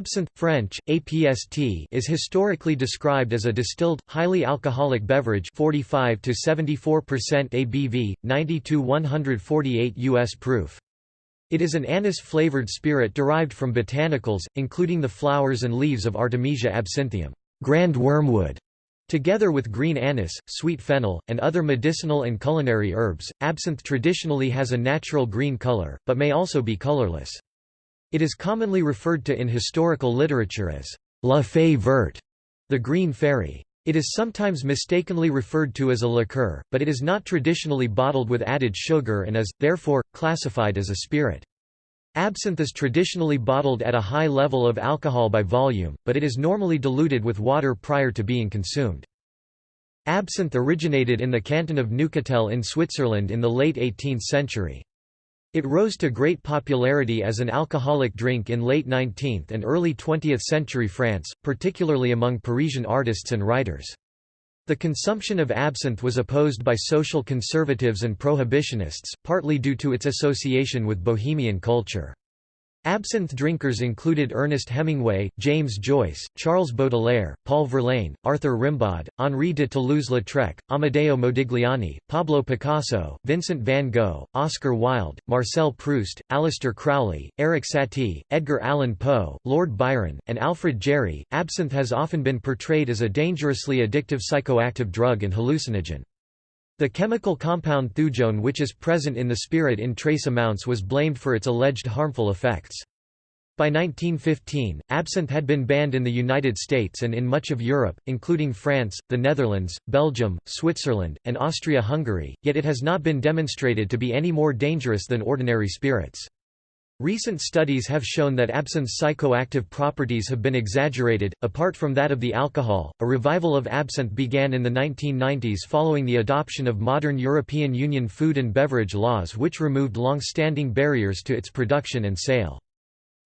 Absinthe French, APST is historically described as a distilled, highly alcoholic beverage 45 to 74% ABV, 90 to 148 US proof. It is an anise-flavored spirit derived from botanicals, including the flowers and leaves of Artemisia absinthium grand wormwood", together with green anise, sweet fennel, and other medicinal and culinary herbs. Absinthe traditionally has a natural green color, but may also be colorless. It is commonly referred to in historical literature as la fée verte, the green fairy. It is sometimes mistakenly referred to as a liqueur, but it is not traditionally bottled with added sugar and is, therefore, classified as a spirit. Absinthe is traditionally bottled at a high level of alcohol by volume, but it is normally diluted with water prior to being consumed. Absinthe originated in the canton of Neuchâtel in Switzerland in the late 18th century. It rose to great popularity as an alcoholic drink in late 19th and early 20th century France, particularly among Parisian artists and writers. The consumption of absinthe was opposed by social conservatives and prohibitionists, partly due to its association with Bohemian culture. Absinthe drinkers included Ernest Hemingway, James Joyce, Charles Baudelaire, Paul Verlaine, Arthur Rimbaud, Henri de Toulouse-Lautrec, Amedeo Modigliani, Pablo Picasso, Vincent van Gogh, Oscar Wilde, Marcel Proust, Aleister Crowley, Erik Satie, Edgar Allan Poe, Lord Byron, and Alfred Jarry. Absinthe has often been portrayed as a dangerously addictive psychoactive drug and hallucinogen. The chemical compound thujone which is present in the spirit in trace amounts was blamed for its alleged harmful effects. By 1915, absinthe had been banned in the United States and in much of Europe, including France, the Netherlands, Belgium, Switzerland, and Austria-Hungary, yet it has not been demonstrated to be any more dangerous than ordinary spirits. Recent studies have shown that absinthe's psychoactive properties have been exaggerated. Apart from that of the alcohol, a revival of absinthe began in the 1990s following the adoption of modern European Union food and beverage laws which removed long-standing barriers to its production and sale.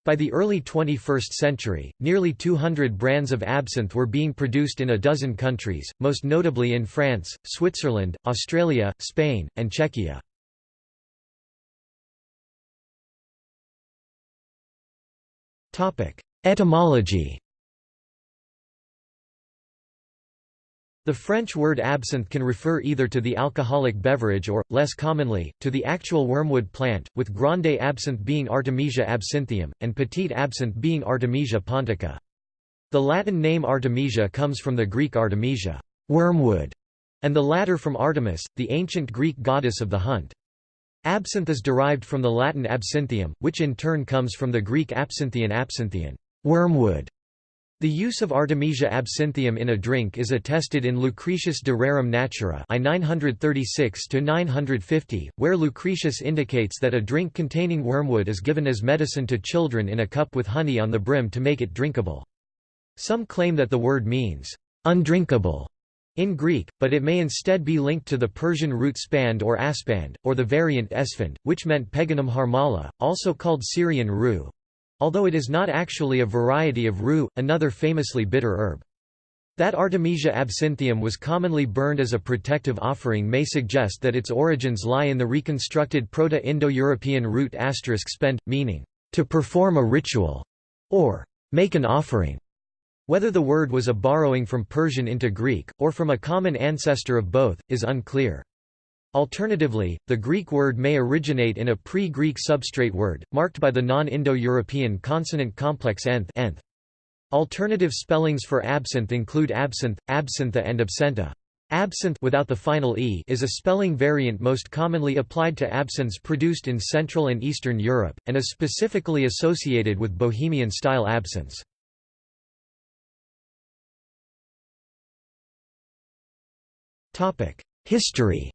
By the early 21st century, nearly 200 brands of absinthe were being produced in a dozen countries, most notably in France, Switzerland, Australia, Spain, and Czechia. Etymology The French word absinthe can refer either to the alcoholic beverage or, less commonly, to the actual wormwood plant, with grande absinthe being Artemisia absinthium, and petite absinthe being Artemisia pontica. The Latin name Artemisia comes from the Greek artemisia wormwood", and the latter from Artemis, the ancient Greek goddess of the hunt. Absinthe is derived from the Latin absinthium, which in turn comes from the Greek absinthian absinthian wormwood". The use of Artemisia absinthium in a drink is attested in Lucretius de Rerum Natura I 936–950, where Lucretius indicates that a drink containing wormwood is given as medicine to children in a cup with honey on the brim to make it drinkable. Some claim that the word means, undrinkable, in Greek, but it may instead be linked to the Persian root spand or aspand, or the variant esfand, which meant Peganum harmala, also called Syrian rue, although it is not actually a variety of rue, another famously bitter herb. That Artemisia absinthium was commonly burned as a protective offering may suggest that its origins lie in the reconstructed Proto-Indo-European root spend, meaning, to perform a ritual, or make an offering. Whether the word was a borrowing from Persian into Greek, or from a common ancestor of both, is unclear. Alternatively, the Greek word may originate in a pre-Greek substrate word, marked by the non-Indo-European consonant complex nth, nth. Alternative spellings for absinthe include absinthe, absintha and absenta. Absinthe without the final e is a spelling variant most commonly applied to absinthes produced in Central and Eastern Europe, and is specifically associated with Bohemian-style absinthes. History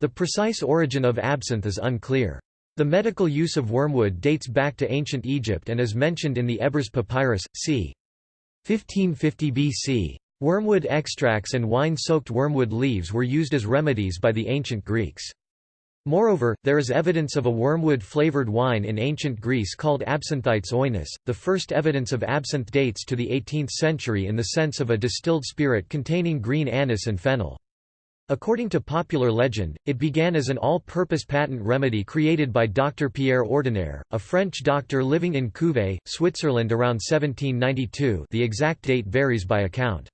The precise origin of absinthe is unclear. The medical use of wormwood dates back to ancient Egypt and is mentioned in the Ebers Papyrus, c. 1550 BC. Wormwood extracts and wine-soaked wormwood leaves were used as remedies by the ancient Greeks. Moreover, there is evidence of a wormwood-flavored wine in ancient Greece called absinthites oinos. The first evidence of absinthe dates to the 18th century in the sense of a distilled spirit containing green anise and fennel. According to popular legend, it began as an all-purpose patent remedy created by Dr. Pierre Ordinaire, a French doctor living in Couvet, Switzerland around 1792 the exact date varies by account.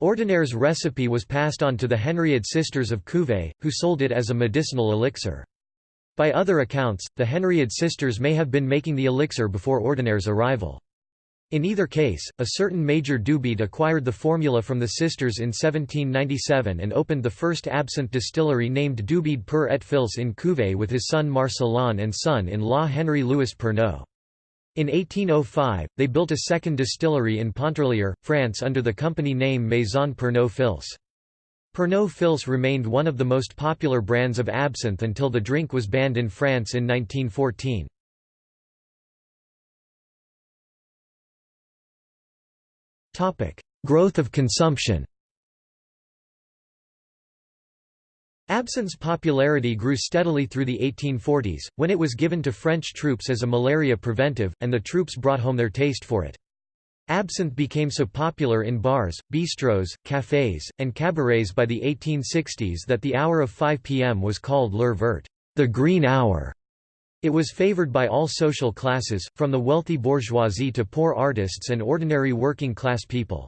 Ordinaire's recipe was passed on to the Henriod sisters of Couvet, who sold it as a medicinal elixir. By other accounts, the Henriod sisters may have been making the elixir before Ordinaire's arrival. In either case, a certain Major Dubied acquired the formula from the sisters in 1797 and opened the first absinthe distillery named Dubied per et Fils in Couvet with his son Marcelin and son-in-law Henry Louis Pernod. In 1805, they built a second distillery in Pontarlier, France under the company name Maison Pernod Fils. Pernod Fils remained one of the most popular brands of absinthe until the drink was banned in France in 1914. Growth of consumption Absinthe's popularity grew steadily through the 1840s, when it was given to French troops as a malaria preventive, and the troops brought home their taste for it. Absinthe became so popular in bars, bistros, cafés, and cabarets by the 1860s that the hour of 5 p.m. was called l'heure verte, the green hour. It was favored by all social classes, from the wealthy bourgeoisie to poor artists and ordinary working-class people.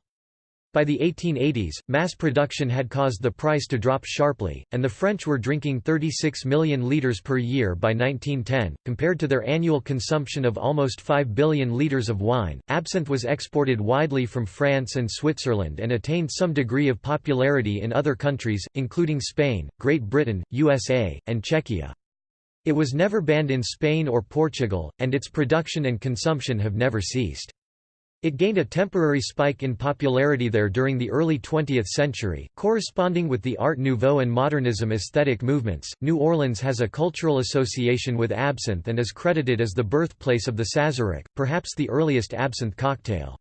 By the 1880s, mass production had caused the price to drop sharply, and the French were drinking 36 million litres per year by 1910. Compared to their annual consumption of almost 5 billion litres of wine, absinthe was exported widely from France and Switzerland and attained some degree of popularity in other countries, including Spain, Great Britain, USA, and Czechia. It was never banned in Spain or Portugal, and its production and consumption have never ceased. It gained a temporary spike in popularity there during the early 20th century, corresponding with the Art Nouveau and Modernism aesthetic movements. New Orleans has a cultural association with absinthe and is credited as the birthplace of the Sazerac, perhaps the earliest absinthe cocktail.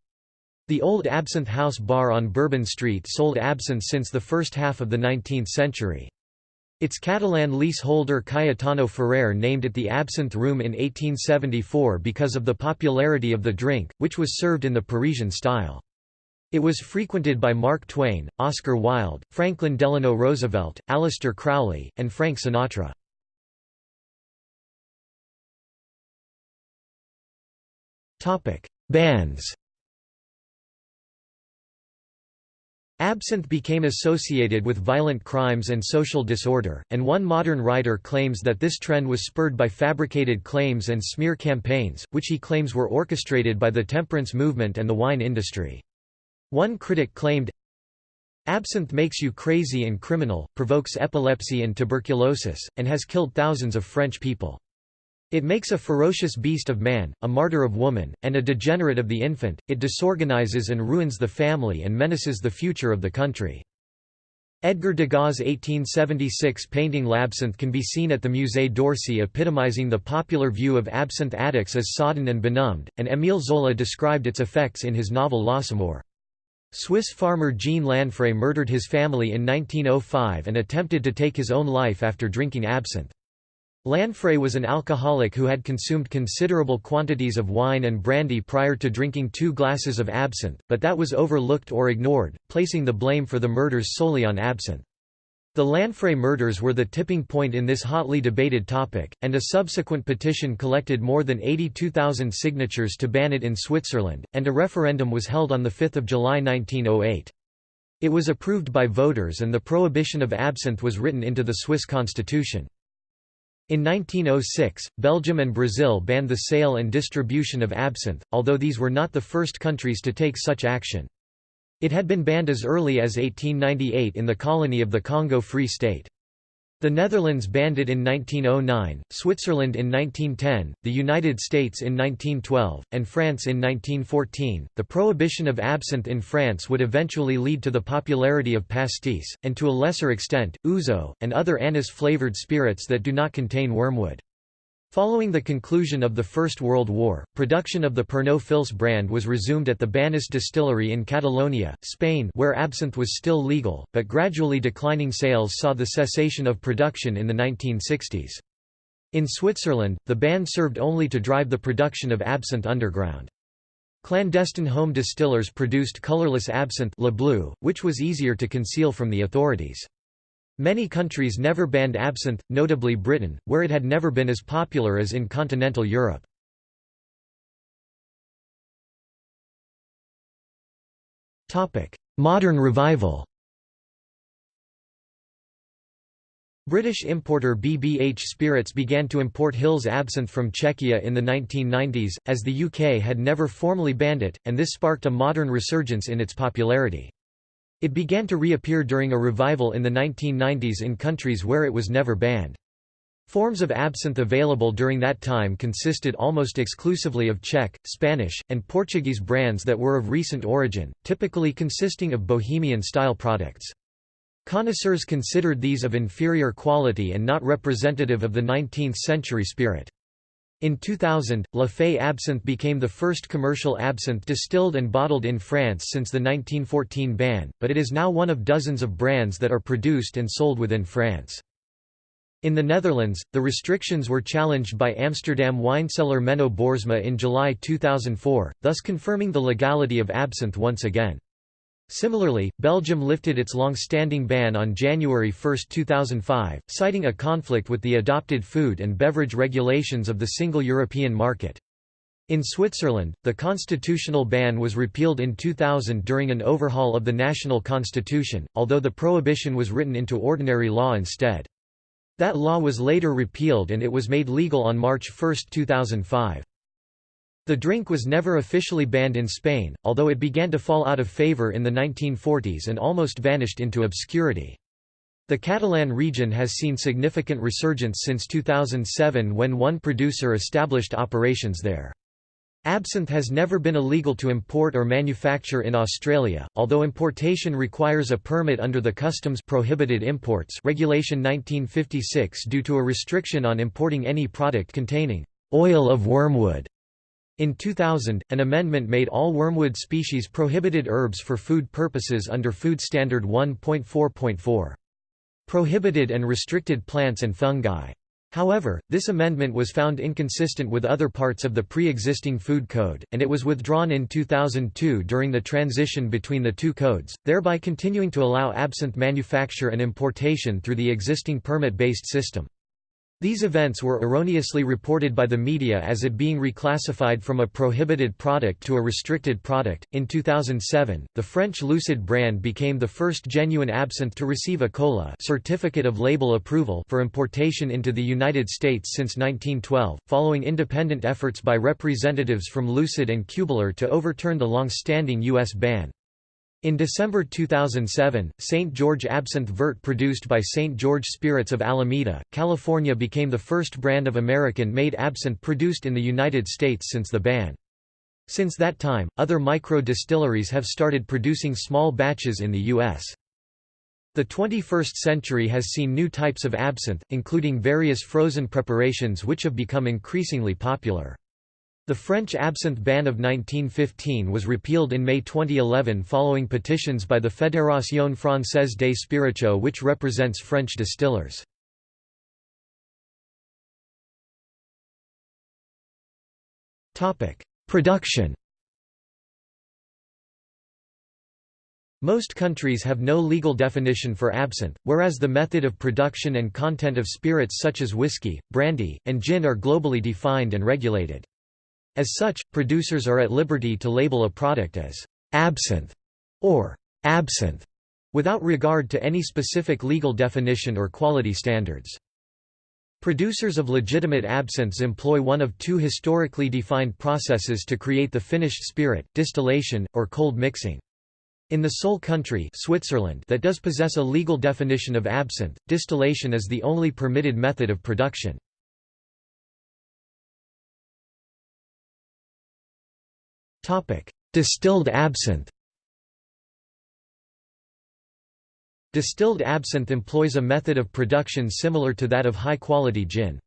The old Absinthe House bar on Bourbon Street sold absinthe since the first half of the 19th century. Its Catalan leaseholder Cayetano Ferrer named it the Absinthe Room in 1874 because of the popularity of the drink, which was served in the Parisian style. It was frequented by Mark Twain, Oscar Wilde, Franklin Delano Roosevelt, Aleister Crowley, and Frank Sinatra. Bands Absinthe became associated with violent crimes and social disorder, and one modern writer claims that this trend was spurred by fabricated claims and smear campaigns, which he claims were orchestrated by the temperance movement and the wine industry. One critic claimed, Absinthe makes you crazy and criminal, provokes epilepsy and tuberculosis, and has killed thousands of French people. It makes a ferocious beast of man, a martyr of woman, and a degenerate of the infant, it disorganizes and ruins the family and menaces the future of the country. Edgar Degas' 1876 painting L'Absinthe can be seen at the Musée d'Orsay epitomizing the popular view of absinthe addicts as sodden and benumbed, and Émile Zola described its effects in his novel L'Assommoir. Swiss farmer Jean Lanfray murdered his family in 1905 and attempted to take his own life after drinking absinthe. Lanfray was an alcoholic who had consumed considerable quantities of wine and brandy prior to drinking two glasses of absinthe, but that was overlooked or ignored, placing the blame for the murders solely on absinthe. The Lanfray murders were the tipping point in this hotly debated topic, and a subsequent petition collected more than 82,000 signatures to ban it in Switzerland, and a referendum was held on 5 July 1908. It was approved by voters and the prohibition of absinthe was written into the Swiss constitution. In 1906, Belgium and Brazil banned the sale and distribution of absinthe, although these were not the first countries to take such action. It had been banned as early as 1898 in the colony of the Congo Free State. The Netherlands banned it in 1909, Switzerland in 1910, the United States in 1912, and France in 1914. The prohibition of absinthe in France would eventually lead to the popularity of pastis, and to a lesser extent, ouzo, and other anise flavored spirits that do not contain wormwood. Following the conclusion of the First World War, production of the Pernod Fils brand was resumed at the Banis distillery in Catalonia, Spain where absinthe was still legal, but gradually declining sales saw the cessation of production in the 1960s. In Switzerland, the ban served only to drive the production of absinthe underground. Clandestine home distillers produced colorless absinthe Le Bleu, which was easier to conceal from the authorities. Many countries never banned absinthe, notably Britain, where it had never been as popular as in continental Europe. Modern revival British importer BBH Spirits began to import Hill's absinthe from Czechia in the 1990s, as the UK had never formally banned it, and this sparked a modern resurgence in its popularity. It began to reappear during a revival in the 1990s in countries where it was never banned. Forms of absinthe available during that time consisted almost exclusively of Czech, Spanish, and Portuguese brands that were of recent origin, typically consisting of Bohemian-style products. Connoisseurs considered these of inferior quality and not representative of the 19th-century spirit. In 2000, La Fée Absinthe became the first commercial absinthe distilled and bottled in France since the 1914 ban, but it is now one of dozens of brands that are produced and sold within France. In the Netherlands, the restrictions were challenged by Amsterdam wine wineseller Menno Boorsma in July 2004, thus confirming the legality of absinthe once again. Similarly, Belgium lifted its long-standing ban on January 1, 2005, citing a conflict with the adopted food and beverage regulations of the single European market. In Switzerland, the constitutional ban was repealed in 2000 during an overhaul of the national constitution, although the prohibition was written into ordinary law instead. That law was later repealed and it was made legal on March 1, 2005. The drink was never officially banned in Spain, although it began to fall out of favour in the 1940s and almost vanished into obscurity. The Catalan region has seen significant resurgence since 2007 when one producer established operations there. Absinthe has never been illegal to import or manufacture in Australia, although importation requires a permit under the Customs Prohibited Imports Regulation 1956 due to a restriction on importing any product containing oil of wormwood in 2000, an amendment made all wormwood species prohibited herbs for food purposes under Food Standard 1.4.4. Prohibited and restricted plants and fungi. However, this amendment was found inconsistent with other parts of the pre-existing food code, and it was withdrawn in 2002 during the transition between the two codes, thereby continuing to allow absinthe manufacture and importation through the existing permit-based system. These events were erroneously reported by the media as it being reclassified from a prohibited product to a restricted product. In 2007, the French Lucid brand became the first genuine absinthe to receive a COLA certificate of label approval for importation into the United States since 1912, following independent efforts by representatives from Lucid and Kübler to overturn the long-standing U.S. ban. In December 2007, St. George Absinthe Vert produced by St. George Spirits of Alameda, California became the first brand of American-made absinthe produced in the United States since the ban. Since that time, other micro-distilleries have started producing small batches in the U.S. The 21st century has seen new types of absinthe, including various frozen preparations which have become increasingly popular. The French absinthe ban of 1915 was repealed in May 2011 following petitions by the Fédération Française des Spiritueux which represents French distillers. Production Most countries have no legal definition for absinthe, whereas the method of production and content of spirits such as whiskey, brandy, and gin are globally defined and regulated. As such, producers are at liberty to label a product as absinthe or absinthe without regard to any specific legal definition or quality standards. Producers of legitimate absinthes employ one of two historically defined processes to create the finished spirit, distillation, or cold mixing. In the sole country Switzerland that does possess a legal definition of absinthe, distillation is the only permitted method of production. Distilled absinthe Distilled absinthe employs a method of production similar to that of high-quality gin.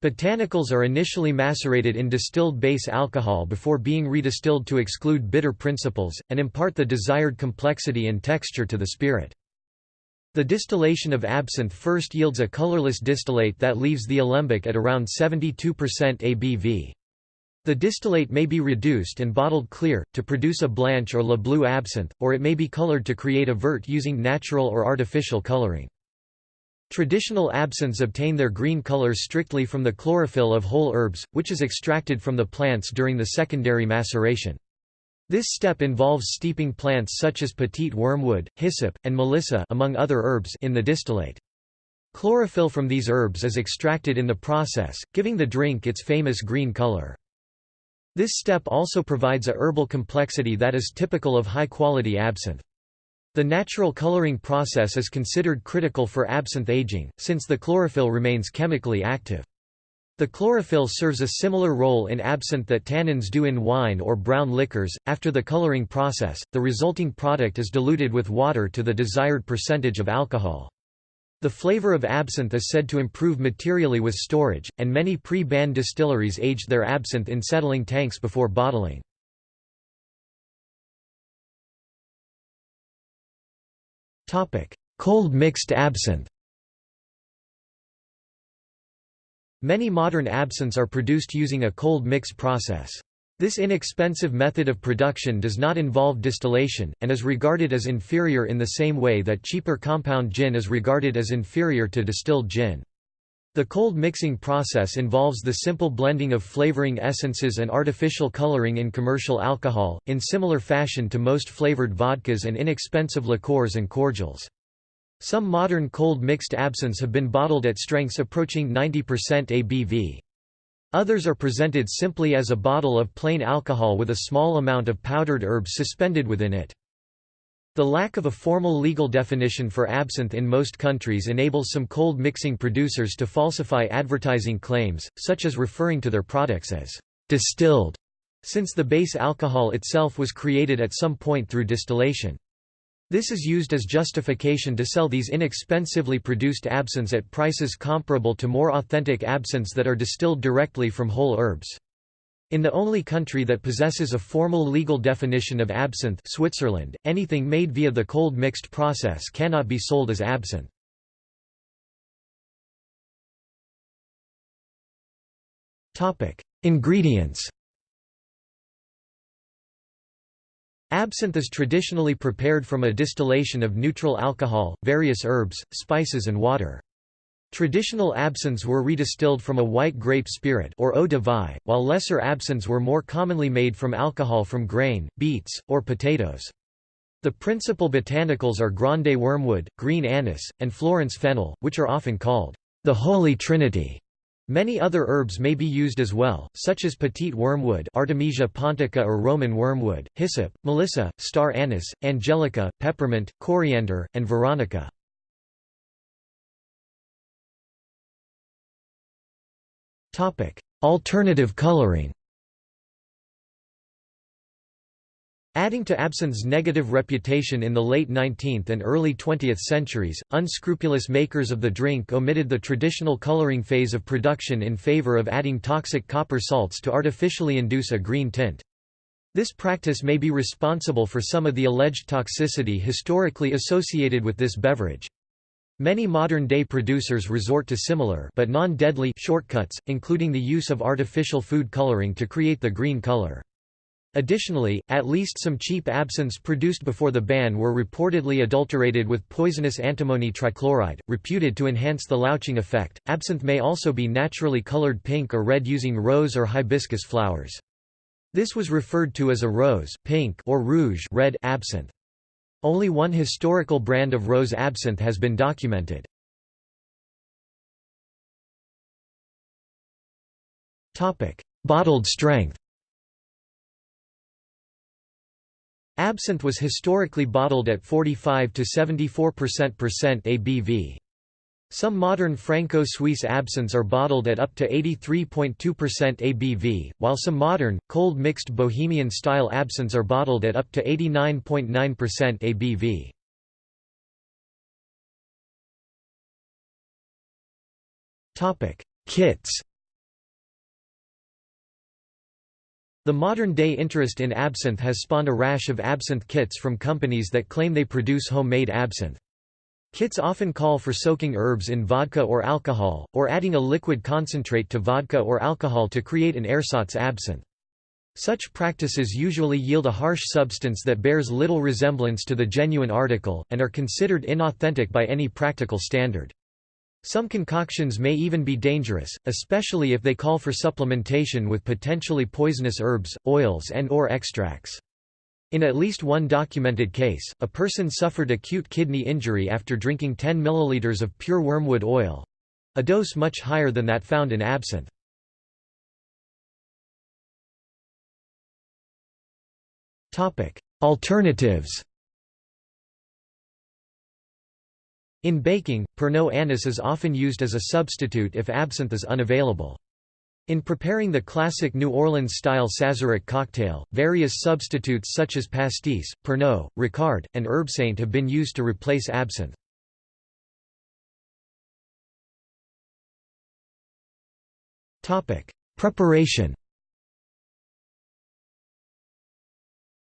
Botanicals are initially macerated in distilled base alcohol before being redistilled to exclude bitter principles, and impart the desired complexity and texture to the spirit. The distillation of absinthe first yields a colorless distillate that leaves the alembic at around 72% ABV. The distillate may be reduced and bottled clear, to produce a blanche or Le Bleu absinthe, or it may be colored to create a vert using natural or artificial coloring. Traditional absinthes obtain their green color strictly from the chlorophyll of whole herbs, which is extracted from the plants during the secondary maceration. This step involves steeping plants such as petite wormwood, hyssop, and melissa among other herbs in the distillate. Chlorophyll from these herbs is extracted in the process, giving the drink its famous green color. This step also provides a herbal complexity that is typical of high-quality absinthe. The natural coloring process is considered critical for absinthe aging, since the chlorophyll remains chemically active. The chlorophyll serves a similar role in absinthe that tannins do in wine or brown liquors. After the coloring process, the resulting product is diluted with water to the desired percentage of alcohol. The flavor of absinthe is said to improve materially with storage, and many pre-ban distilleries aged their absinthe in settling tanks before bottling. Cold mixed absinthe Many modern absinthes are produced using a cold mix process. This inexpensive method of production does not involve distillation, and is regarded as inferior in the same way that cheaper compound gin is regarded as inferior to distilled gin. The cold mixing process involves the simple blending of flavoring essences and artificial coloring in commercial alcohol, in similar fashion to most flavored vodkas and inexpensive liqueurs and cordials. Some modern cold mixed absinthes have been bottled at strengths approaching 90% ABV. Others are presented simply as a bottle of plain alcohol with a small amount of powdered herbs suspended within it. The lack of a formal legal definition for absinthe in most countries enables some cold mixing producers to falsify advertising claims, such as referring to their products as distilled, since the base alcohol itself was created at some point through distillation. This is used as justification to sell these inexpensively produced absinthes at prices comparable to more authentic absinthes that are distilled directly from whole herbs. In the only country that possesses a formal legal definition of absinthe Switzerland, anything made via the cold mixed process cannot be sold as absinthe. Ingredients Absinthe is traditionally prepared from a distillation of neutral alcohol, various herbs, spices and water. Traditional absinthes were redistilled from a white grape spirit or eau de vie, while lesser absinthes were more commonly made from alcohol from grain, beets, or potatoes. The principal botanicals are grande wormwood, green anise, and Florence fennel, which are often called the Holy Trinity. Many other herbs may be used as well, such as petite wormwood Artemisia pontica or Roman wormwood, hyssop, melissa, star anise, angelica, peppermint, coriander, and veronica. Alternative coloring Adding to absinthe's negative reputation in the late 19th and early 20th centuries, unscrupulous makers of the drink omitted the traditional coloring phase of production in favor of adding toxic copper salts to artificially induce a green tint. This practice may be responsible for some of the alleged toxicity historically associated with this beverage. Many modern-day producers resort to similar but non-deadly shortcuts, including the use of artificial food coloring to create the green color. Additionally, at least some cheap absinthes produced before the ban were reportedly adulterated with poisonous antimony trichloride, reputed to enhance the louching effect. Absinthe may also be naturally colored pink or red using rose or hibiscus flowers. This was referred to as a rose, pink, or rouge red absinthe. Only one historical brand of rose absinthe has been documented. Topic: Bottled strength. Absinthe was historically bottled at 45 to 74% ABV. Some modern Franco-Swiss absinthes are bottled at up to 83.2% ABV, while some modern, cold-mixed Bohemian-style absinthes are bottled at up to 89.9% ABV. Kits The modern-day interest in absinthe has spawned a rash of absinthe kits from companies that claim they produce homemade absinthe. Kits often call for soaking herbs in vodka or alcohol, or adding a liquid concentrate to vodka or alcohol to create an ersatz absinthe. Such practices usually yield a harsh substance that bears little resemblance to the genuine article, and are considered inauthentic by any practical standard. Some concoctions may even be dangerous, especially if they call for supplementation with potentially poisonous herbs, oils and or extracts. In at least one documented case, a person suffered acute kidney injury after drinking 10 ml of pure wormwood oil—a dose much higher than that found in absinthe. Alternatives In baking, Pernod anise is often used as a substitute if absinthe is unavailable. In preparing the classic New Orleans-style Sazerac cocktail, various substitutes such as pastis, Pernod, Ricard, and Herbsaint have been used to replace absinthe. Preparation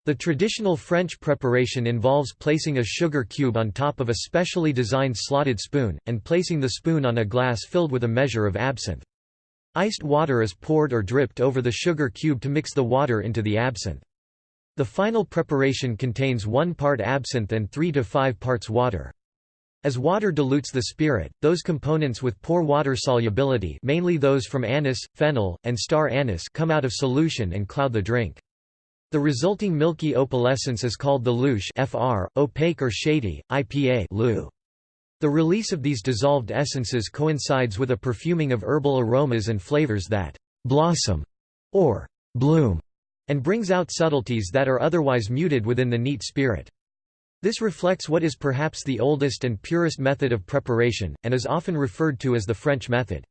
The traditional French preparation involves placing a sugar cube on top of a specially designed slotted spoon, and placing the spoon on a glass filled with a measure of absinthe. Iced water is poured or dripped over the sugar cube to mix the water into the absinthe. The final preparation contains 1 part absinthe and 3 to 5 parts water. As water dilutes the spirit, those components with poor water solubility mainly those from anise, fennel, and star anise come out of solution and cloud the drink. The resulting milky opalescence is called the louche FR, opaque or shady, IPA. The release of these dissolved essences coincides with a perfuming of herbal aromas and flavors that «blossom» or «bloom» and brings out subtleties that are otherwise muted within the neat spirit. This reflects what is perhaps the oldest and purest method of preparation, and is often referred to as the French method.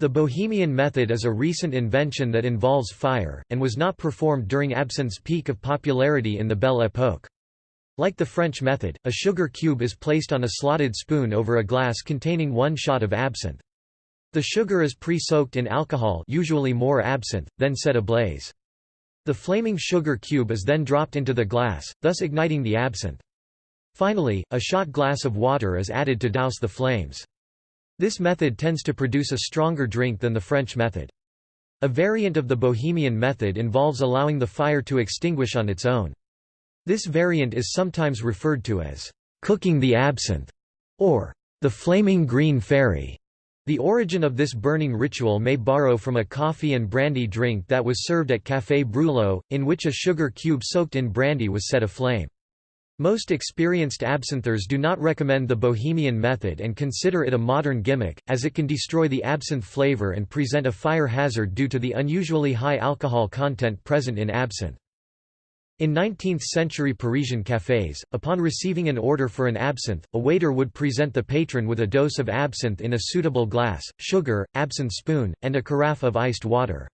The Bohemian method is a recent invention that involves fire, and was not performed during absinthe's peak of popularity in the Belle Époque. Like the French method, a sugar cube is placed on a slotted spoon over a glass containing one shot of absinthe. The sugar is pre-soaked in alcohol usually more absinthe, then set ablaze. The flaming sugar cube is then dropped into the glass, thus igniting the absinthe. Finally, a shot glass of water is added to douse the flames. This method tends to produce a stronger drink than the French method. A variant of the Bohemian method involves allowing the fire to extinguish on its own. This variant is sometimes referred to as cooking the absinthe or the flaming green fairy. The origin of this burning ritual may borrow from a coffee and brandy drink that was served at Café Brulot, in which a sugar cube soaked in brandy was set aflame. Most experienced absinthers do not recommend the Bohemian method and consider it a modern gimmick, as it can destroy the absinthe flavor and present a fire hazard due to the unusually high alcohol content present in absinthe. In 19th-century Parisian cafés, upon receiving an order for an absinthe, a waiter would present the patron with a dose of absinthe in a suitable glass, sugar, absinthe spoon, and a carafe of iced water.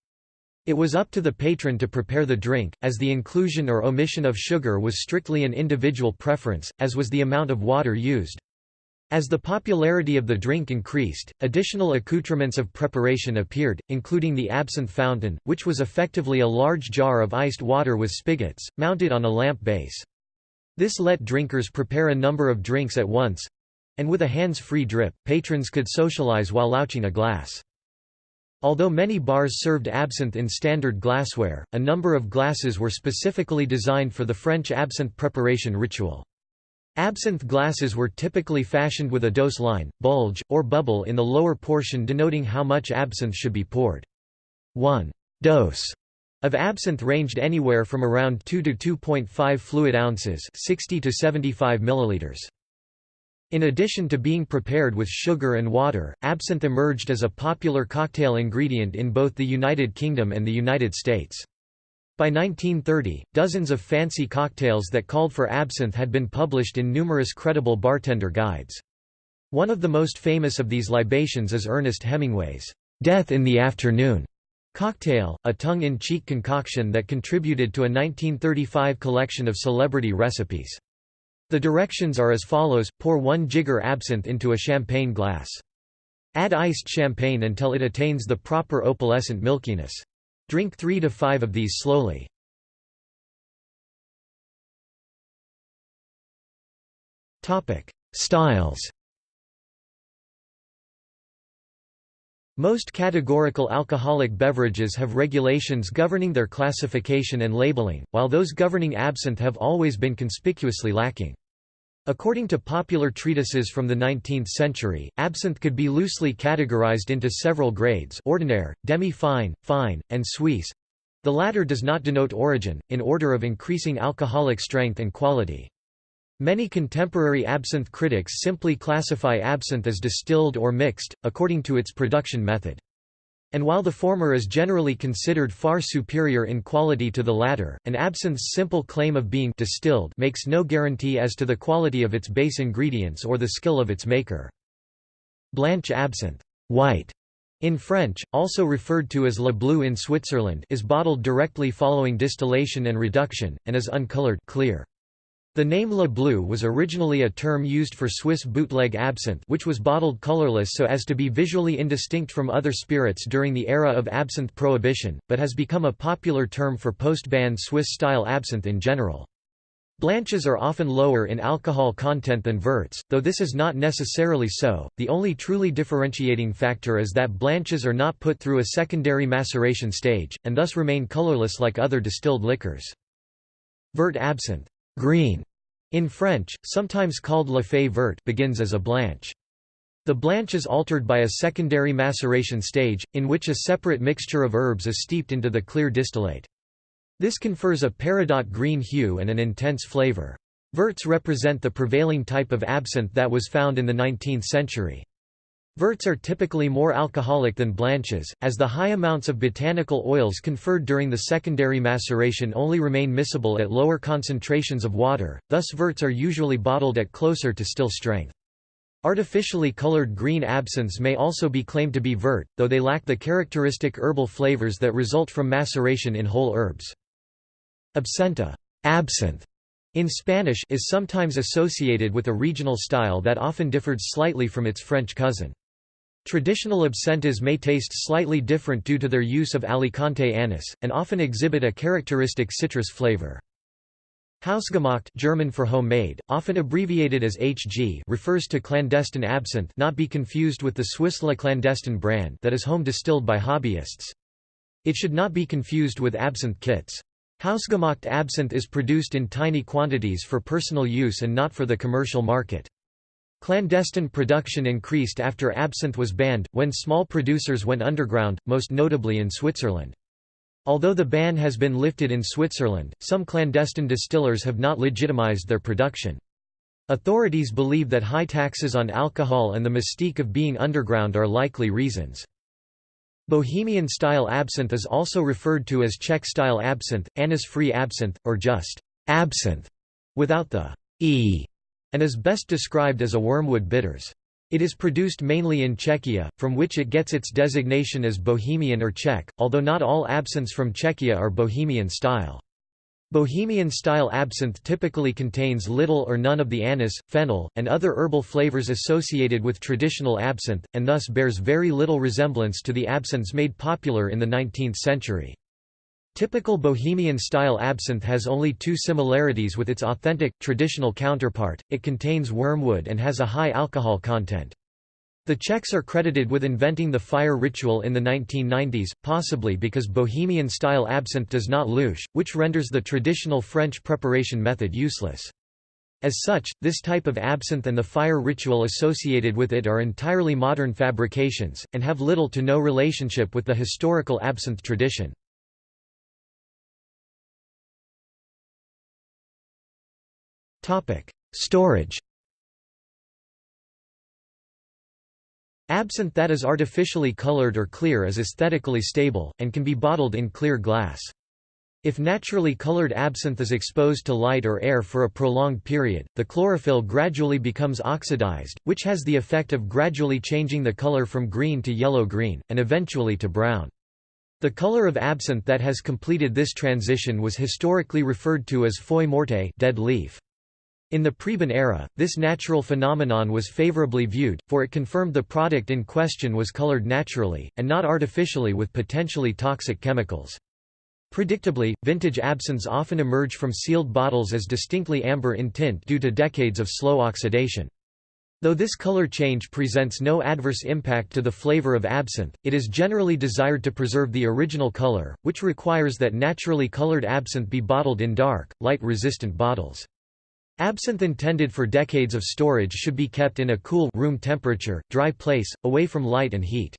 It was up to the patron to prepare the drink, as the inclusion or omission of sugar was strictly an individual preference, as was the amount of water used. As the popularity of the drink increased, additional accoutrements of preparation appeared, including the absinthe fountain, which was effectively a large jar of iced water with spigots, mounted on a lamp base. This let drinkers prepare a number of drinks at once—and with a hands-free drip, patrons could socialize while louching a glass. Although many bars served absinthe in standard glassware, a number of glasses were specifically designed for the French absinthe preparation ritual. Absinthe glasses were typically fashioned with a dose line, bulge, or bubble in the lower portion denoting how much absinthe should be poured. One dose of absinthe ranged anywhere from around 2 to 2.5 fluid ounces 60 to 75 milliliters. In addition to being prepared with sugar and water, absinthe emerged as a popular cocktail ingredient in both the United Kingdom and the United States. By 1930, dozens of fancy cocktails that called for absinthe had been published in numerous credible bartender guides. One of the most famous of these libations is Ernest Hemingway's Death in the Afternoon cocktail, a tongue-in-cheek concoction that contributed to a 1935 collection of celebrity recipes. The directions are as follows, pour one jigger absinthe into a champagne glass. Add iced champagne until it attains the proper opalescent milkiness. Drink three to five of these slowly. Styles Most categorical alcoholic beverages have regulations governing their classification and labeling, while those governing absinthe have always been conspicuously lacking. According to popular treatises from the 19th century, absinthe could be loosely categorized into several grades ordinaire, demi-fine, fine, and suisse. The latter does not denote origin, in order of increasing alcoholic strength and quality. Many contemporary absinthe critics simply classify absinthe as distilled or mixed, according to its production method. And while the former is generally considered far superior in quality to the latter, an absinthe's simple claim of being distilled makes no guarantee as to the quality of its base ingredients or the skill of its maker. Blanche absinthe white, in French, also referred to as Le Bleu in Switzerland is bottled directly following distillation and reduction, and is uncolored clear. The name Le Bleu was originally a term used for Swiss bootleg absinthe which was bottled colorless so as to be visually indistinct from other spirits during the era of absinthe prohibition, but has become a popular term for post-ban Swiss-style absinthe in general. Blanches are often lower in alcohol content than verts, though this is not necessarily so. The only truly differentiating factor is that blanches are not put through a secondary maceration stage, and thus remain colorless like other distilled liquors. Vert absinthe green, in French, sometimes called La Fée verte begins as a blanche. The blanche is altered by a secondary maceration stage, in which a separate mixture of herbs is steeped into the clear distillate. This confers a peridot green hue and an intense flavor. Verts represent the prevailing type of absinthe that was found in the 19th century. Verts are typically more alcoholic than blanches, as the high amounts of botanical oils conferred during the secondary maceration only remain miscible at lower concentrations of water, thus verts are usually bottled at closer to still strength. Artificially colored green absinthe may also be claimed to be vert, though they lack the characteristic herbal flavors that result from maceration in whole herbs. Absenta absinthe, in Spanish is sometimes associated with a regional style that often differed slightly from its French cousin. Traditional absentas may taste slightly different due to their use of Alicante anise, and often exhibit a characteristic citrus flavor. Hausgemacht German for homemade, often abbreviated as HG refers to clandestine absinthe not be confused with the Swiss La Clandestine brand that is home distilled by hobbyists. It should not be confused with absinthe kits. Hausgemacht absinthe is produced in tiny quantities for personal use and not for the commercial market. Clandestine production increased after absinthe was banned, when small producers went underground, most notably in Switzerland. Although the ban has been lifted in Switzerland, some clandestine distillers have not legitimized their production. Authorities believe that high taxes on alcohol and the mystique of being underground are likely reasons. Bohemian-style absinthe is also referred to as Czech-style absinthe, anise-free absinthe, or just absinthe, without the e and is best described as a wormwood bitters. It is produced mainly in Czechia, from which it gets its designation as Bohemian or Czech, although not all absinthes from Czechia are Bohemian style. Bohemian style absinthe typically contains little or none of the anise, fennel, and other herbal flavors associated with traditional absinthe, and thus bears very little resemblance to the absinthes made popular in the 19th century. Typical Bohemian-style absinthe has only two similarities with its authentic, traditional counterpart, it contains wormwood and has a high alcohol content. The Czechs are credited with inventing the fire ritual in the 1990s, possibly because Bohemian-style absinthe does not louche, which renders the traditional French preparation method useless. As such, this type of absinthe and the fire ritual associated with it are entirely modern fabrications, and have little to no relationship with the historical absinthe tradition. Storage Absinthe that is artificially colored or clear is aesthetically stable, and can be bottled in clear glass. If naturally colored absinthe is exposed to light or air for a prolonged period, the chlorophyll gradually becomes oxidized, which has the effect of gradually changing the color from green to yellow-green, and eventually to brown. The color of absinthe that has completed this transition was historically referred to as feuille morte dead leaf. In the pre-ban era, this natural phenomenon was favorably viewed, for it confirmed the product in question was colored naturally, and not artificially with potentially toxic chemicals. Predictably, vintage absinthes often emerge from sealed bottles as distinctly amber in tint due to decades of slow oxidation. Though this color change presents no adverse impact to the flavor of absinthe, it is generally desired to preserve the original color, which requires that naturally colored absinthe be bottled in dark, light-resistant bottles. Absinthe intended for decades of storage should be kept in a cool room temperature, dry place, away from light and heat.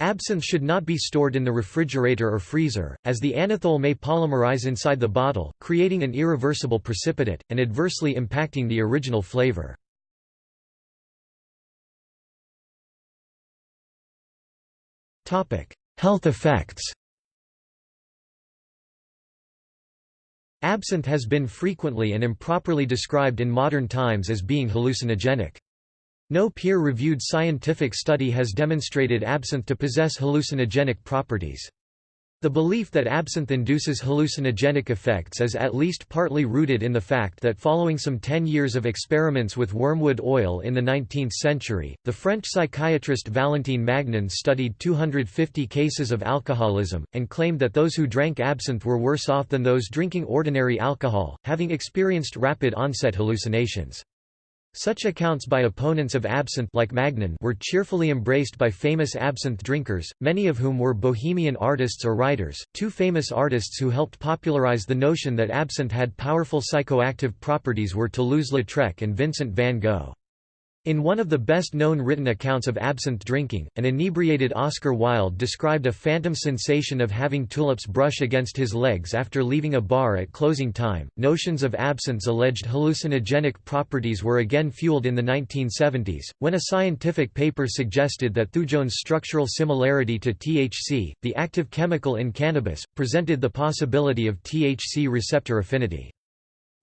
Absinthe should not be stored in the refrigerator or freezer, as the anethole may polymerize inside the bottle, creating an irreversible precipitate, and adversely impacting the original flavor. Health effects Absinthe has been frequently and improperly described in modern times as being hallucinogenic. No peer-reviewed scientific study has demonstrated absinthe to possess hallucinogenic properties. The belief that absinthe induces hallucinogenic effects is at least partly rooted in the fact that following some ten years of experiments with wormwood oil in the 19th century, the French psychiatrist Valentin Magnan studied 250 cases of alcoholism, and claimed that those who drank absinthe were worse off than those drinking ordinary alcohol, having experienced rapid onset hallucinations. Such accounts by opponents of absinthe like Magnan were cheerfully embraced by famous absinthe drinkers, many of whom were bohemian artists or writers. Two famous artists who helped popularize the notion that absinthe had powerful psychoactive properties were Toulouse-Lautrec and Vincent van Gogh. In one of the best-known written accounts of absinthe drinking, an inebriated Oscar Wilde described a phantom sensation of having tulips brush against his legs after leaving a bar at closing time. Notions of absinthe's alleged hallucinogenic properties were again fueled in the 1970s, when a scientific paper suggested that thujone's structural similarity to THC, the active chemical in cannabis, presented the possibility of THC receptor affinity.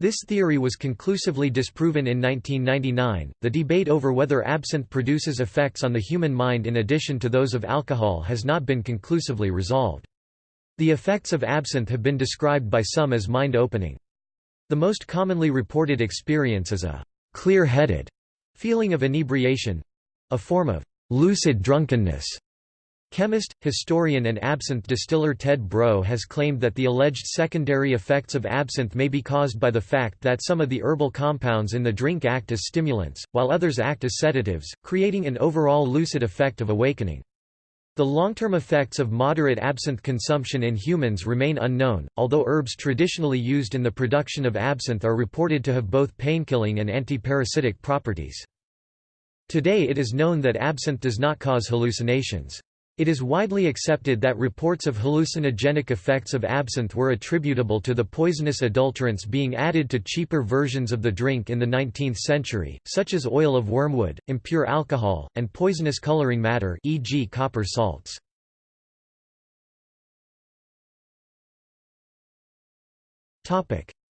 This theory was conclusively disproven in 1999. The debate over whether absinthe produces effects on the human mind in addition to those of alcohol has not been conclusively resolved. The effects of absinthe have been described by some as mind-opening. The most commonly reported experience is a clear-headed feeling of inebriation—a form of lucid drunkenness Chemist, historian and absinthe distiller Ted Breaux has claimed that the alleged secondary effects of absinthe may be caused by the fact that some of the herbal compounds in the drink act as stimulants, while others act as sedatives, creating an overall lucid effect of awakening. The long-term effects of moderate absinthe consumption in humans remain unknown, although herbs traditionally used in the production of absinthe are reported to have both painkilling and antiparasitic properties. Today it is known that absinthe does not cause hallucinations. It is widely accepted that reports of hallucinogenic effects of absinthe were attributable to the poisonous adulterants being added to cheaper versions of the drink in the 19th century, such as oil of wormwood, impure alcohol, and poisonous coloring matter e.g. copper salts.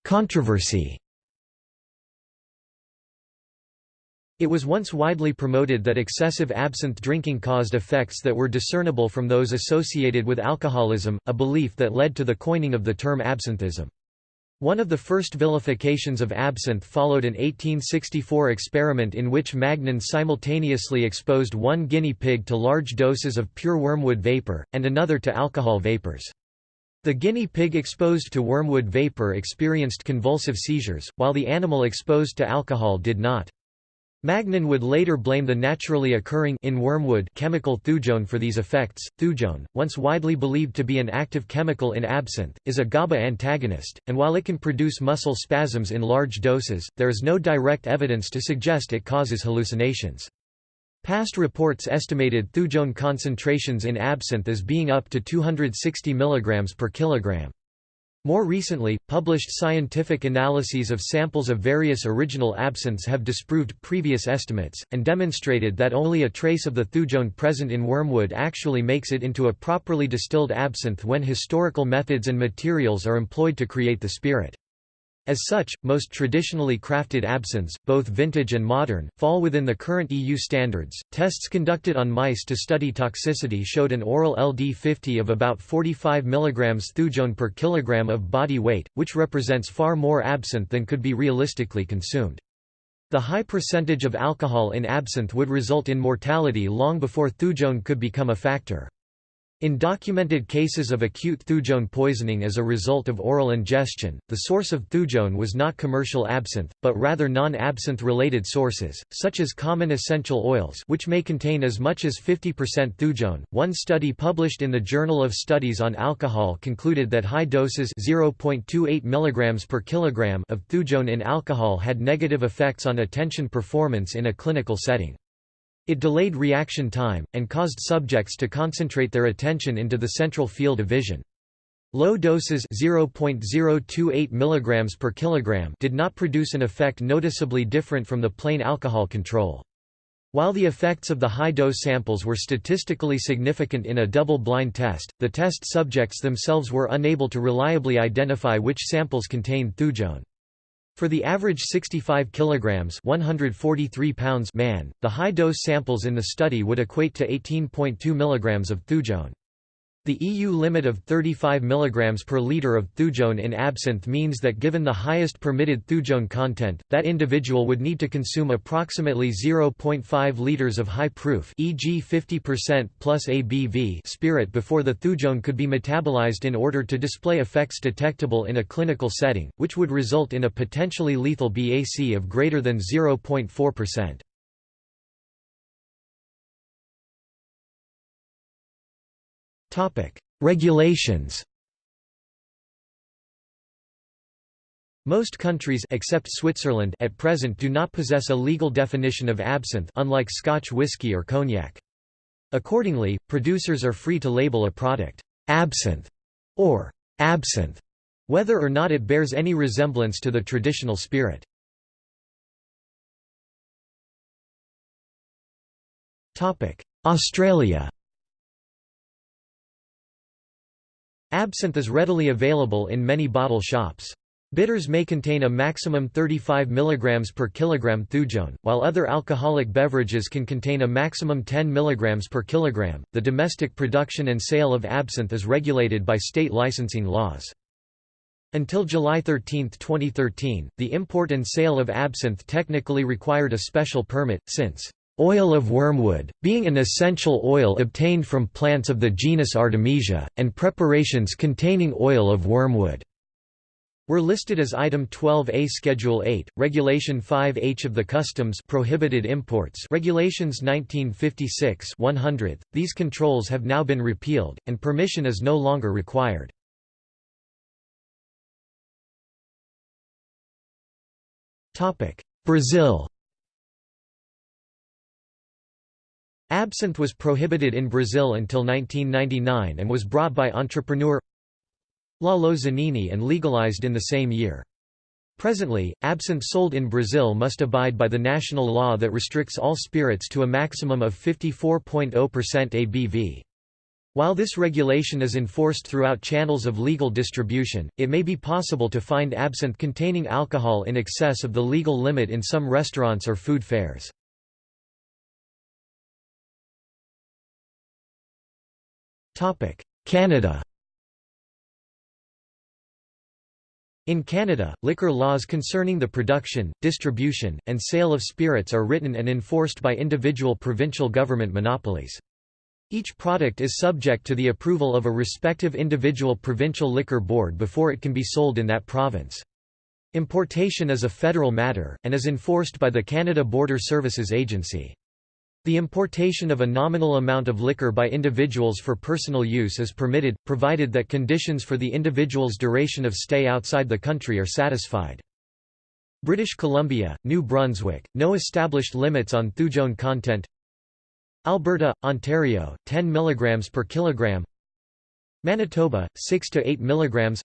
Controversy It was once widely promoted that excessive absinthe drinking caused effects that were discernible from those associated with alcoholism, a belief that led to the coining of the term absinthism. One of the first vilifications of absinthe followed an 1864 experiment in which Magnan simultaneously exposed one guinea pig to large doses of pure wormwood vapor, and another to alcohol vapors. The guinea pig exposed to wormwood vapor experienced convulsive seizures, while the animal exposed to alcohol did not. Magnan would later blame the naturally occurring in wormwood chemical thujone for these effects. Thujone, once widely believed to be an active chemical in absinthe, is a GABA antagonist, and while it can produce muscle spasms in large doses, there is no direct evidence to suggest it causes hallucinations. Past reports estimated thujone concentrations in absinthe as being up to 260 mg per kilogram. More recently, published scientific analyses of samples of various original absinthes have disproved previous estimates, and demonstrated that only a trace of the thujone present in wormwood actually makes it into a properly distilled absinthe when historical methods and materials are employed to create the spirit. As such, most traditionally crafted absinthes, both vintage and modern, fall within the current EU standards. Tests conducted on mice to study toxicity showed an oral LD50 of about 45 mg thujone per kilogram of body weight, which represents far more absinthe than could be realistically consumed. The high percentage of alcohol in absinthe would result in mortality long before thujone could become a factor. In documented cases of acute thujone poisoning as a result of oral ingestion, the source of thujone was not commercial absinthe, but rather non-absinthe related sources, such as common essential oils which may contain as much as 50% thujone. One study published in the Journal of Studies on Alcohol concluded that high doses 0.28 mg per kilogram of thujone in alcohol had negative effects on attention performance in a clinical setting. It delayed reaction time, and caused subjects to concentrate their attention into the central field of vision. Low doses 0.028 mg per kilogram did not produce an effect noticeably different from the plain alcohol control. While the effects of the high-dose samples were statistically significant in a double-blind test, the test subjects themselves were unable to reliably identify which samples contained thujone. For the average 65 kilograms (143 pounds) man, the high-dose samples in the study would equate to 18.2 milligrams of thujone. The EU limit of 35 mg per litre of thujone in absinthe means that given the highest permitted thujone content, that individual would need to consume approximately 0.5 litres of high-proof e.g. 50% plus ABV spirit before the thujone could be metabolized in order to display effects detectable in a clinical setting, which would result in a potentially lethal BAC of greater than 0.4%. Regulations Most countries except Switzerland at present do not possess a legal definition of absinthe unlike Scotch whisky or cognac. Accordingly, producers are free to label a product absinthe or absinthe, whether or not it bears any resemblance to the traditional spirit. Australia Absinthe is readily available in many bottle shops. Bitters may contain a maximum 35 mg per kilogram thujone, while other alcoholic beverages can contain a maximum 10 mg per kilogram. The domestic production and sale of absinthe is regulated by state licensing laws. Until July 13, 2013, the import and sale of absinthe technically required a special permit, since Oil of wormwood, being an essential oil obtained from plants of the genus Artemisia, and preparations containing oil of wormwood were listed as Item 12A Schedule 8, Regulation 5H of the Customs Prohibited Imports Regulations 1956-100. These controls have now been repealed, and permission is no longer required. Brazil Absinthe was prohibited in Brazil until 1999 and was brought by entrepreneur Lalo Zanini and legalized in the same year. Presently, absinthe sold in Brazil must abide by the national law that restricts all spirits to a maximum of 54.0% ABV. While this regulation is enforced throughout channels of legal distribution, it may be possible to find absinthe containing alcohol in excess of the legal limit in some restaurants or food fairs. Canada In Canada, liquor laws concerning the production, distribution, and sale of spirits are written and enforced by individual provincial government monopolies. Each product is subject to the approval of a respective individual provincial liquor board before it can be sold in that province. Importation is a federal matter, and is enforced by the Canada Border Services Agency. The importation of a nominal amount of liquor by individuals for personal use is permitted, provided that conditions for the individual's duration of stay outside the country are satisfied. British Columbia, New Brunswick, no established limits on thujone content. Alberta, Ontario, 10 mg per kilogram. Manitoba, 6 to 8 mg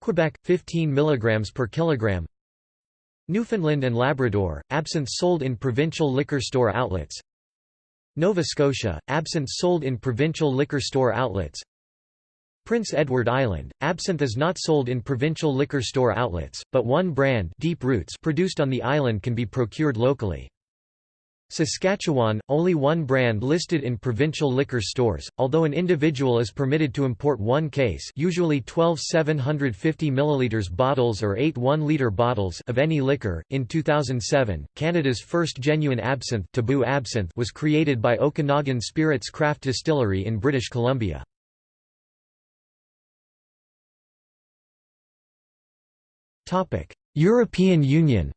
Quebec, 15 mg per kilogram Newfoundland and Labrador, absinthe sold in provincial liquor store outlets Nova Scotia, absinthe sold in provincial liquor store outlets Prince Edward Island, absinthe is not sold in provincial liquor store outlets, but one brand Deep Roots produced on the island can be procured locally. Saskatchewan, only one brand listed in provincial liquor stores, although an individual is permitted to import one case usually 12 750 ml bottles or 8 1-liter bottles of any liquor. In 2007, Canada's first genuine absinthe, Taboo absinthe was created by Okanagan Spirits Craft Distillery in British Columbia. European Union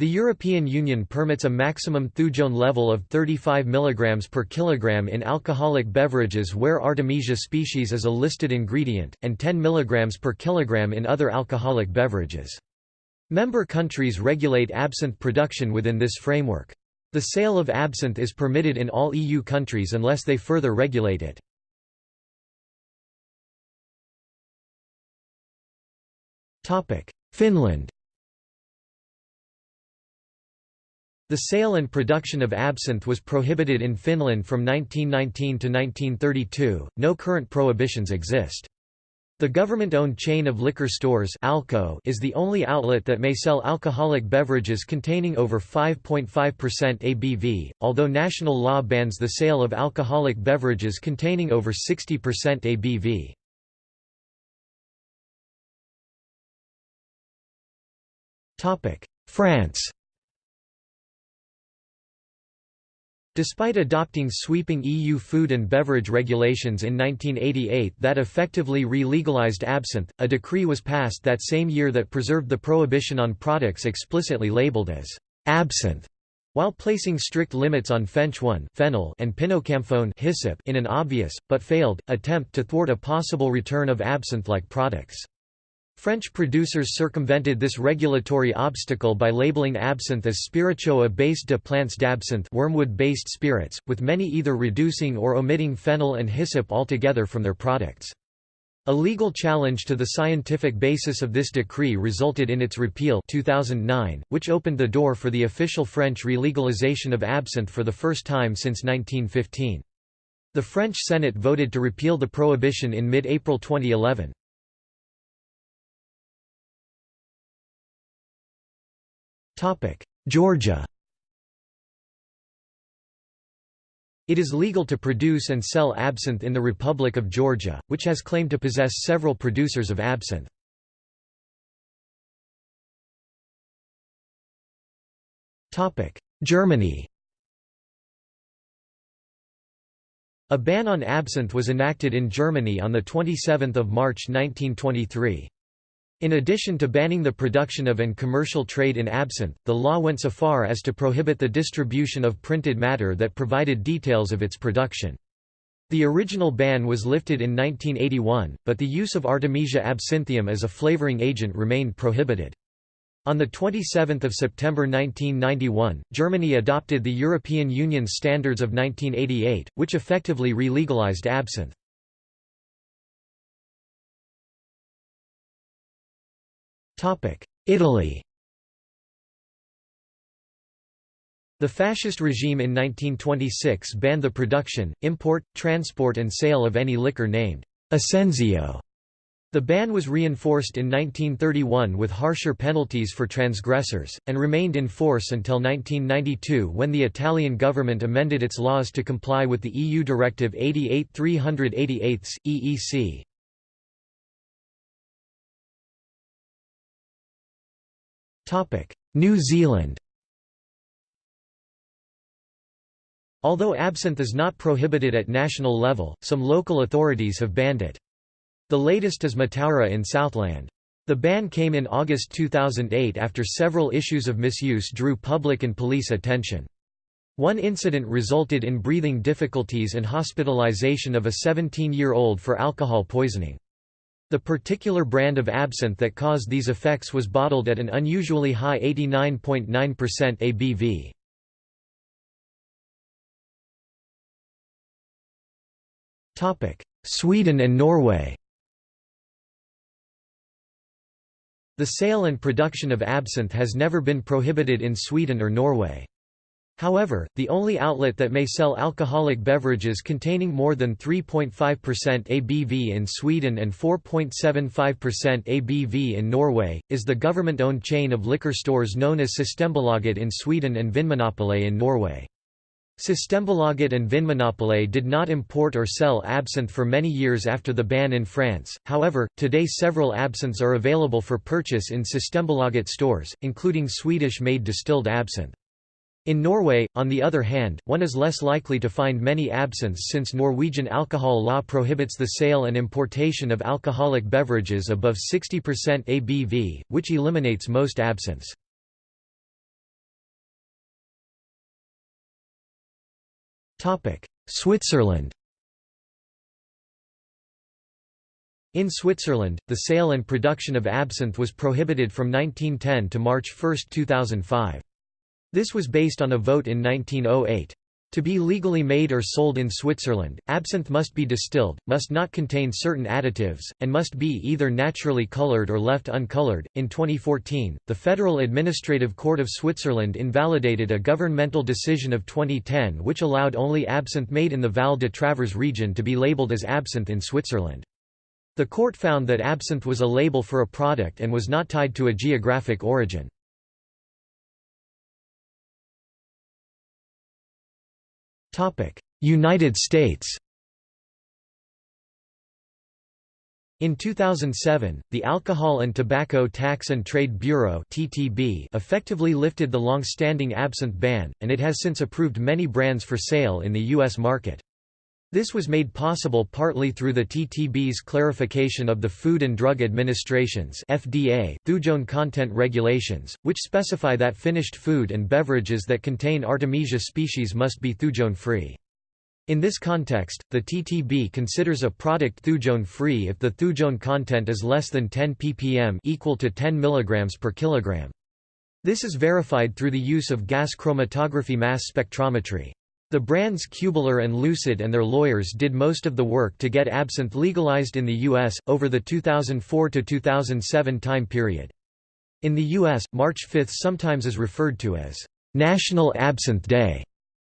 The European Union permits a maximum thujone level of 35 mg per kilogram in alcoholic beverages where Artemisia species is a listed ingredient, and 10 mg per kilogram in other alcoholic beverages. Member countries regulate absinthe production within this framework. The sale of absinthe is permitted in all EU countries unless they further regulate it. Finland The sale and production of absinthe was prohibited in Finland from 1919 to 1932, no current prohibitions exist. The government-owned chain of liquor stores Alko is the only outlet that may sell alcoholic beverages containing over 5.5% ABV, although national law bans the sale of alcoholic beverages containing over 60% ABV. France Despite adopting sweeping EU food and beverage regulations in 1988 that effectively re-legalized absinthe, a decree was passed that same year that preserved the prohibition on products explicitly labeled as absinthe, while placing strict limits on Fench 1 fennel and pinocamphone in an obvious, but failed, attempt to thwart a possible return of absinthe-like products. French producers circumvented this regulatory obstacle by labeling absinthe as spiritueux base de plantes d'absinthe wormwood-based spirits, with many either reducing or omitting fennel and hyssop altogether from their products. A legal challenge to the scientific basis of this decree resulted in its repeal 2009, which opened the door for the official French relegalization of absinthe for the first time since 1915. The French Senate voted to repeal the prohibition in mid-April 2011. Georgia It is legal to produce and sell absinthe in the Republic of Georgia, which has claimed to possess several producers of absinthe. Topic: Germany A ban on absinthe was enacted in Germany on the 27th of March 1923. In addition to banning the production of and commercial trade in absinthe, the law went so far as to prohibit the distribution of printed matter that provided details of its production. The original ban was lifted in 1981, but the use of Artemisia absinthium as a flavoring agent remained prohibited. On 27 September 1991, Germany adopted the European Union Standards of 1988, which effectively re-legalized absinthe. Italy The fascist regime in 1926 banned the production, import, transport and sale of any liquor named Assenzio. The ban was reinforced in 1931 with harsher penalties for transgressors, and remained in force until 1992 when the Italian government amended its laws to comply with the EU Directive 88-388 EEC. New Zealand Although absinthe is not prohibited at national level, some local authorities have banned it. The latest is Mataura in Southland. The ban came in August 2008 after several issues of misuse drew public and police attention. One incident resulted in breathing difficulties and hospitalization of a 17-year-old for alcohol poisoning. The particular brand of absinthe that caused these effects was bottled at an unusually high 89.9% ABV. Sweden and Norway The sale and production of absinthe has never been prohibited in Sweden or Norway. However, the only outlet that may sell alcoholic beverages containing more than 3.5% ABV in Sweden and 4.75% ABV in Norway, is the government-owned chain of liquor stores known as Systembolaget in Sweden and Vinmonopolet in Norway. Systembolaget and Vinmonopolet did not import or sell absinthe for many years after the ban in France, however, today several absinthes are available for purchase in Systembolaget stores, including Swedish-made distilled absinthe. In Norway, on the other hand, one is less likely to find many absinthes since Norwegian alcohol law prohibits the sale and importation of alcoholic beverages above 60% ABV, which eliminates most absinthes. Switzerland In Switzerland, the sale and production of absinthe was prohibited from 1910 to March 1, 2005. This was based on a vote in 1908. To be legally made or sold in Switzerland, absinthe must be distilled, must not contain certain additives, and must be either naturally colored or left uncolored. In 2014, the Federal Administrative Court of Switzerland invalidated a governmental decision of 2010 which allowed only absinthe made in the Val de Travers region to be labeled as absinthe in Switzerland. The court found that absinthe was a label for a product and was not tied to a geographic origin. United States In 2007, the Alcohol and Tobacco Tax and Trade Bureau (TTB) effectively lifted the long-standing absinthe ban, and it has since approved many brands for sale in the US market. This was made possible partly through the TTB's clarification of the Food and Drug Administration's FDA thujone content regulations, which specify that finished food and beverages that contain Artemisia species must be thujone-free. In this context, the TTB considers a product thujone-free if the thujone content is less than 10 ppm equal to 10 mg per kilogram. This is verified through the use of gas chromatography mass spectrometry. The brands Kübler and Lucid and their lawyers did most of the work to get absinthe legalized in the U.S., over the 2004–2007 time period. In the U.S., March 5 sometimes is referred to as National Absinthe Day,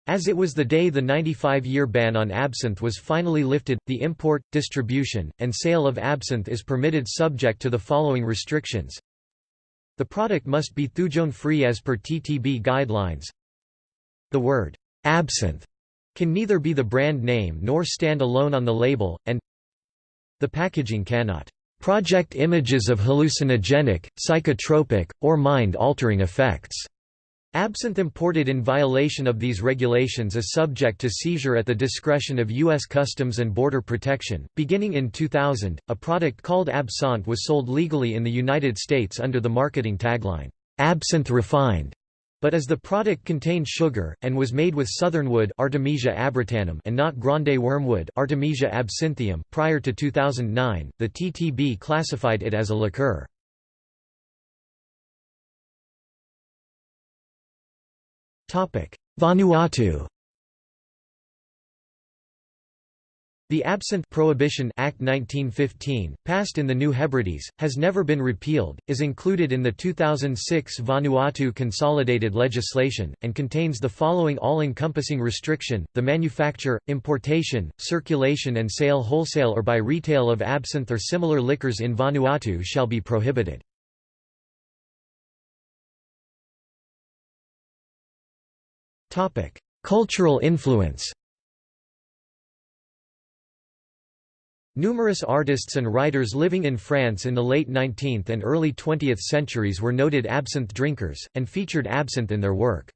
as it was the day the 95-year ban on absinthe was finally lifted. The import, distribution, and sale of absinthe is permitted subject to the following restrictions. The product must be thujone-free as per TTB guidelines. The word Absinthe can neither be the brand name nor stand alone on the label, and the packaging cannot project images of hallucinogenic, psychotropic, or mind-altering effects. Absente imported in violation of these regulations is subject to seizure at the discretion of U.S. Customs and Border Protection. Beginning in 2000, a product called Absinthe was sold legally in the United States under the marketing tagline, Absinthe Refined but as the product contained sugar, and was made with southernwood Artemisia abrotanum and not Grande wormwood Artemisia absinthium prior to 2009, the TTB classified it as a liqueur. Vanuatu The Absinthe Prohibition Act 1915, passed in the New Hebrides, has never been repealed, is included in the 2006 Vanuatu Consolidated Legislation, and contains the following all-encompassing restriction, the manufacture, importation, circulation and sale wholesale or by retail of absinthe or similar liquors in Vanuatu shall be prohibited. Cultural influence Numerous artists and writers living in France in the late 19th and early 20th centuries were noted absinthe drinkers, and featured absinthe in their work.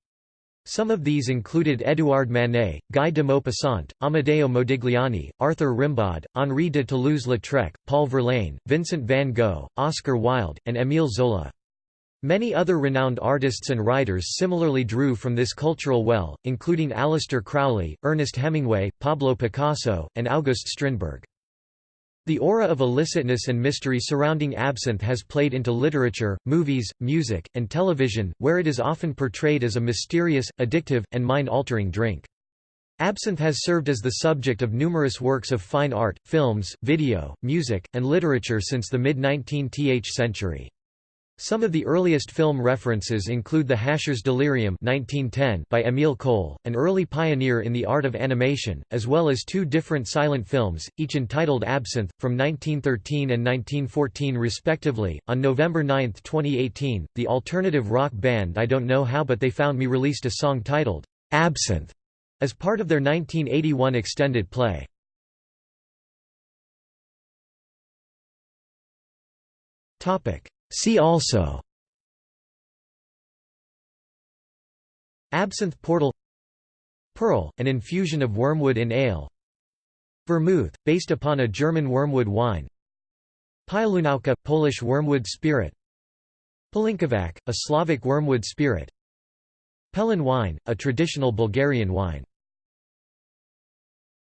Some of these included Édouard Manet, Guy de Maupassant, Amedeo Modigliani, Arthur Rimbaud, Henri de Toulouse-Lautrec, Paul Verlaine, Vincent van Gogh, Oscar Wilde, and Émile Zola. Many other renowned artists and writers similarly drew from this cultural well, including Aleister Crowley, Ernest Hemingway, Pablo Picasso, and August Strindberg. The aura of illicitness and mystery surrounding absinthe has played into literature, movies, music, and television, where it is often portrayed as a mysterious, addictive, and mind-altering drink. Absinthe has served as the subject of numerous works of fine art, films, video, music, and literature since the mid-19th century. Some of the earliest film references include The Hasher's Delirium 1910 by Émile Cohl, an early pioneer in the art of animation, as well as two different silent films, each entitled Absinthe, from 1913 and 1914 respectively. On November 9, 2018, the alternative rock band I Don't Know How But They Found Me released a song titled, Absinthe, as part of their 1981 extended play. Topic See also Absinthe portal Purl, an infusion of wormwood in ale Vermouth, based upon a German wormwood wine Piołunówka, Polish wormwood spirit Pelinkovac, a Slavic wormwood spirit Pelin wine, a traditional Bulgarian wine